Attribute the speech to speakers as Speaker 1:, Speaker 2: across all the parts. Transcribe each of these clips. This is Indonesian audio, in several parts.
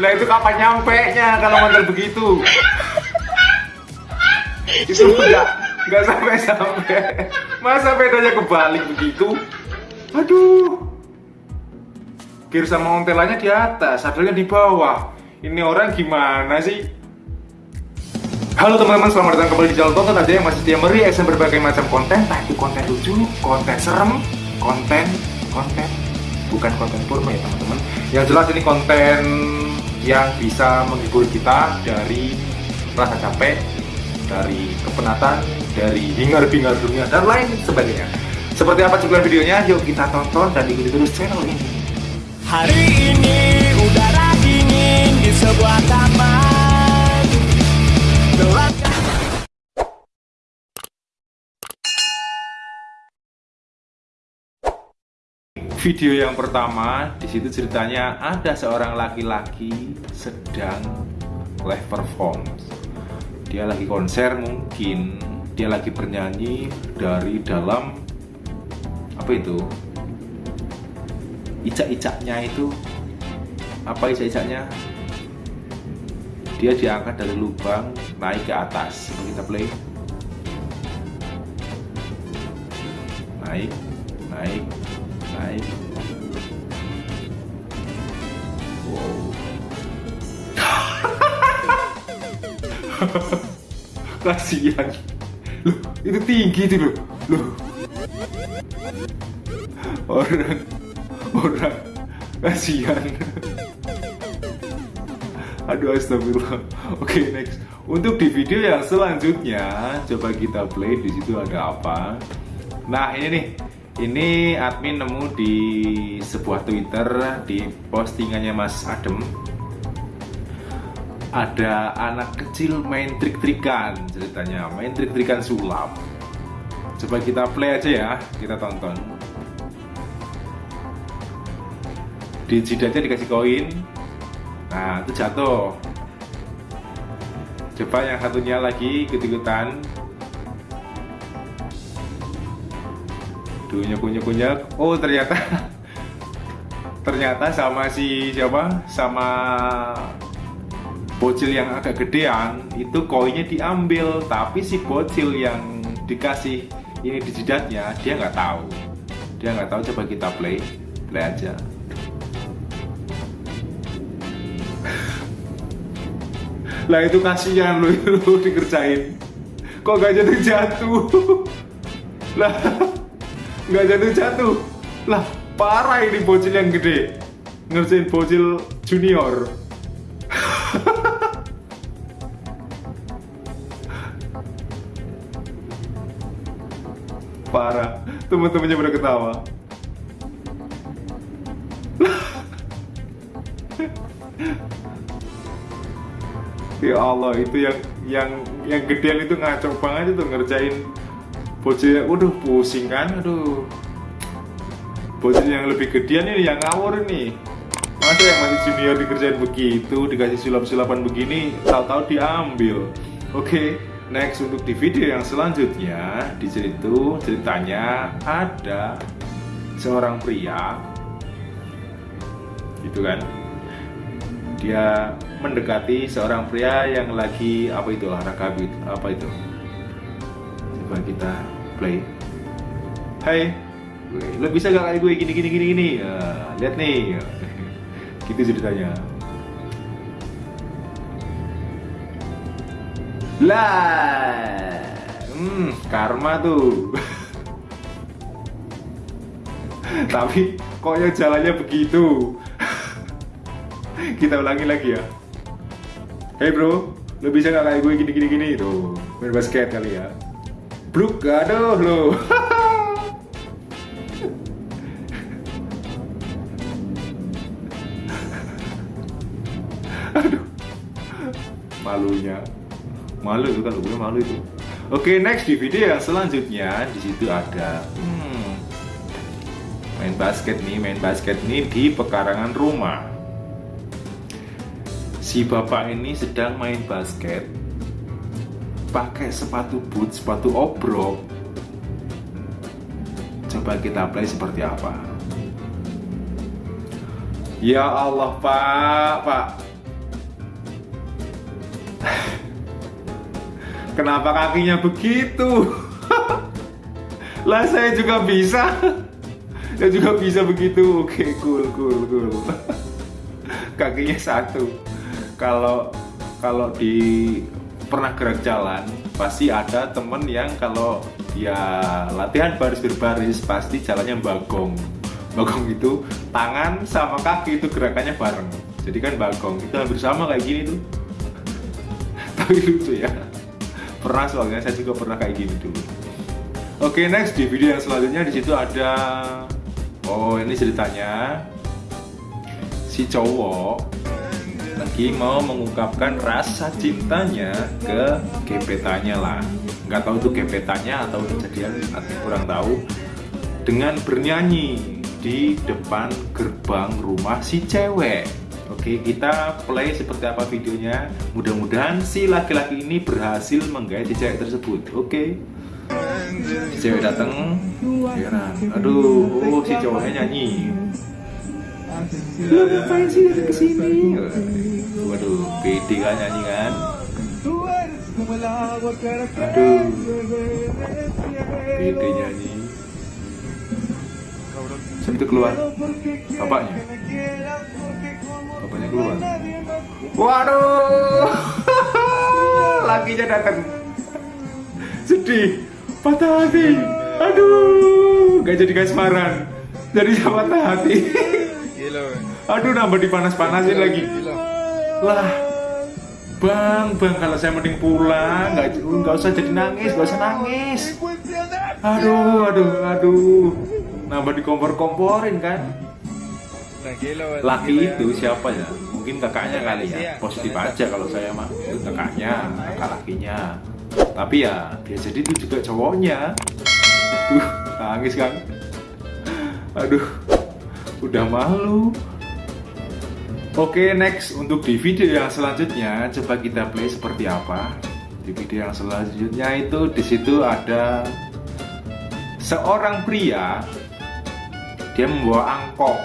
Speaker 1: Lah itu kapan nyampe nya kalau model begitu? itu enggak enggak sampai sampai. Masa pedanya kebalik begitu? Aduh. Kir sama ontelannya di atas, sadarnya di bawah. Ini orang gimana sih? Halo teman-teman, selamat datang kembali di channel tonton aja yang masih setia mereaction berbagai macam konten Entah itu konten lucu, konten serem, konten, konten Bukan konten purma ya teman-teman Yang jelas ini konten yang bisa menghibur kita dari rasa capek Dari kepenatan, dari hingar-bingar dunia, dan lain sebagainya. Seperti apa cuplikan videonya? Yuk kita tonton dan ikuti terus channel ini.
Speaker 2: Hari ini udara dingin di sebuah taman
Speaker 1: Video yang pertama, di situ ceritanya ada seorang laki-laki sedang live perform. Dia lagi konser mungkin, dia lagi bernyanyi dari dalam apa itu? Icak-icaknya itu apa icak-icaknya? Dia diangkat dari lubang naik ke atas. Coba kita play. Naik, naik, wow. Kasihan. Loh itu tinggi itu loh. Loh. Orang orang. Kasihan. Aduh astagfirullah. Oke okay, next. Untuk di video yang selanjutnya coba kita play. Di situ ada apa? Nah ini nih ini admin nemu di sebuah Twitter di postingannya Mas Adem. Ada anak kecil main trik-trikan ceritanya. Main trik-trikan sulap. Coba kita play aja ya kita tonton. Di jidatnya dikasih koin. Nah itu jatuh. Coba yang satunya lagi ikut-ikutan Duh nyukunya Oh ternyata Ternyata sama si siapa? Sama Bocil yang agak gedean Itu koinnya diambil. Tapi si bocil yang dikasih Ini di jidatnya Dia nggak tahu. Dia nggak tahu coba kita play. Play aja. Lah itu kasihan lu itu dikerjain. Kok gak jatuh-jatuh Lah nggak jatuh-jatuh lah parah ini bocil yang gede. Ngerjain bocil junior. Parah. Teman-temannya pada ketawa. Ya Allah itu yang yang yang gedean itu ngaco banget itu ngerjain bocil waduh pusing kan aduh. Bocil yang lebih gedean ini yang ngawur ini. Masa yang masih junior dikerjain begitu dikasih sulap-sulapan begini tahu-tahu diambil. Oke okay, next untuk di video yang selanjutnya di situ ceritanya ada seorang pria. Gitu kan? Dia mendekati seorang pria yang lagi apa itu olahraga apa itu coba kita play. Hai. Lo bisa gak kayak gue? Gini gini gini gini. Ya, lihat nih. Gitu ceritanya. Lah. Hmm karma tuh. Tapi kok yang jalannya begitu? Kita ulangi lagi ya. Hey bro, lo bisa gak kayak gue? Gini gini gini. Tuh main basket kali ya Bluk, aduh lo. aduh. Malunya. Malu itu kan gue malu itu. Oke, next di video yang selanjutnya di situ ada hmm, main basket nih, main basket nih di pekarangan rumah. Si bapak ini sedang main basket pakai sepatu boot, sepatu obrok. Coba kita play seperti apa? Ya Allah pak pak. Kenapa kakinya begitu? Lah saya juga bisa. Saya juga bisa begitu. Oke cool cool cool. Kakinya satu. Kalau kalau di pernah gerak jalan pasti ada temen yang kalau dia latihan baris berbaris pasti jalannya bagong bagong itu tangan sama kaki itu gerakannya bareng. Jadi kan bagong itu hampir sama kayak gini tuh. Tapi lucu ya. Pernah soalnya saya juga pernah kayak gini dulu. Oke next. Di video yang selanjutnya di situ ada oh ini ceritanya. Si cowok lagi mau mengungkapkan rasa cintanya ke gebetannya lah. Nggak tahu itu gebetannya atau kejadian atau kurang tahu. Dengan bernyanyi di depan gerbang rumah si cewek. Oke kita play seperti apa videonya. Mudah-mudahan si laki-laki ini berhasil menggait si cewek tersebut. Oke. Si cewek datang Aduh, oh si cowoknya nyanyi Lu ngapain sih dari ke sini? Waduh, pede kan nyanyi kan? Aduh, pede nyanyi. Sampai keluar bapaknya. Bapaknya keluar. Waduh, lakinya datang. Sedih, patah hati. Aduh, gak jadi kasmaran. Jadi sama patah hati. Aduh nambah dipanas-panasin lagi. Lah, bang, bang kalau saya mending pulang, nggak nggak usah jadi nangis, nggak usah nangis. Aduh, aduh, aduh, nambah dikompor-komporin kan. Laki itu siapa ya? Mungkin kakaknya kali ya. Positif aja kalau saya mah itu kakaknya, kakak lakinya. Tapi ya dia jadi itu juga cowoknya. Tuh, nangis kan. Aduh, udah malu. Oke, next untuk di video yang selanjutnya coba kita play seperti apa. Di video yang selanjutnya itu di situ ada seorang pria dia membawa angkong.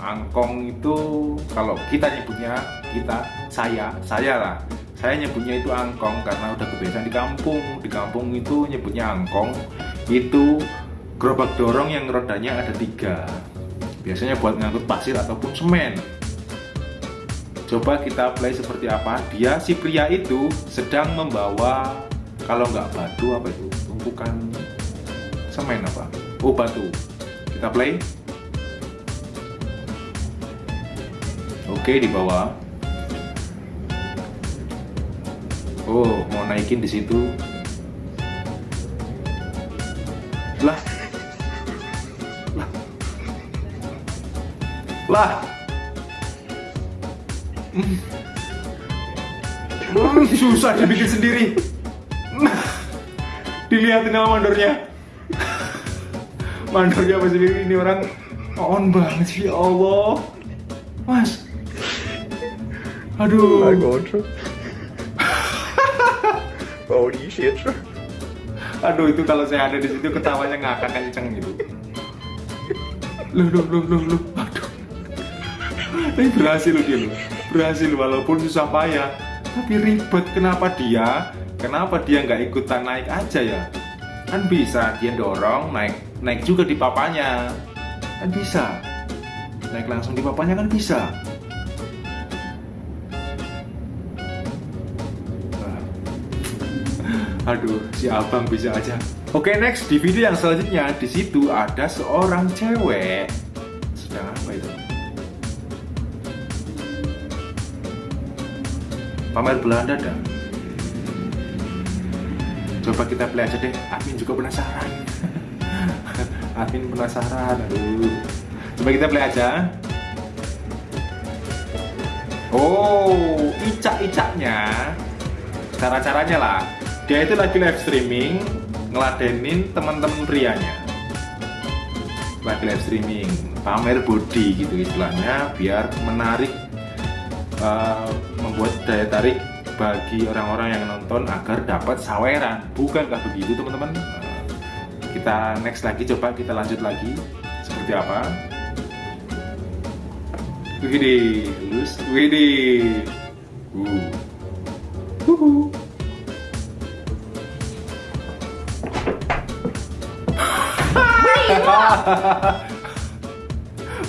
Speaker 1: Angkong itu kalau kita nyebutnya kita saya saya lah. Saya nyebutnya itu angkong karena udah kebiasaan di kampung. Di kampung itu nyebutnya angkong. Itu gerobak dorong yang rodanya ada tiga. Biasanya buat ngangkut pasir ataupun semen Coba kita play seperti apa. Dia si pria itu sedang membawa kalau nggak batu apa itu tumpukan semen apa? Oh batu. Kita play. Oke di bawah. Oh mau naikin di situ. Lah. Lah. Susah dibikin sendiri. Dilihatin sama mandornya. Mandornya apa sendiri ini orang on banget sih ya Allah. Mas. Aduh.
Speaker 3: Oh my god. Holy shit.
Speaker 1: Aduh itu kalau saya ada di situ ketawanya nggak akan kenceng gitu. Loh loh loh loh loh. Tapi berhasil loh dia loh. Berhasil walaupun susah payah. Tapi ribet kenapa dia? Kenapa dia nggak ikutan naik aja ya? Kan bisa dia dorong naik naik juga di papanya. Kan bisa. Naik langsung di papanya kan bisa. Aduh, si abang bisa aja. Oke, next di video yang selanjutnya di situ ada seorang cewek Pamer Belanda dah. Coba kita play aja deh. Amin juga penasaran. Amin penasaran. Aduh. Coba kita play aja. Oh, icak-icaknya cara-caranya lah dia itu lagi live streaming ngeladenin teman-teman prianya lagi live streaming pamer body gitu istilahnya biar menarik uh, membuat daya tarik bagi orang-orang yang nonton agar dapat saweran. Bukankah begitu teman-teman? Eh, kita next lagi coba kita lanjut lagi. Seperti apa? Widih, lus, widih, uh, uhuh.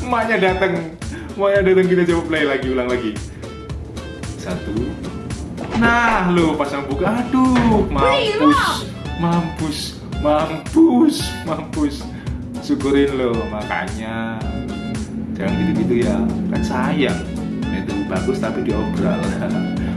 Speaker 1: Emaknya dateng, emaknya dateng kita coba play lagi, ulang lagi. Satu. Nah, lo pas yang buka, aduh, mampus, mampus, mampus, mampus. Syukurin lo, makanya jangan gitu-gitu ya, kan sayang. Itu bagus tapi diobral.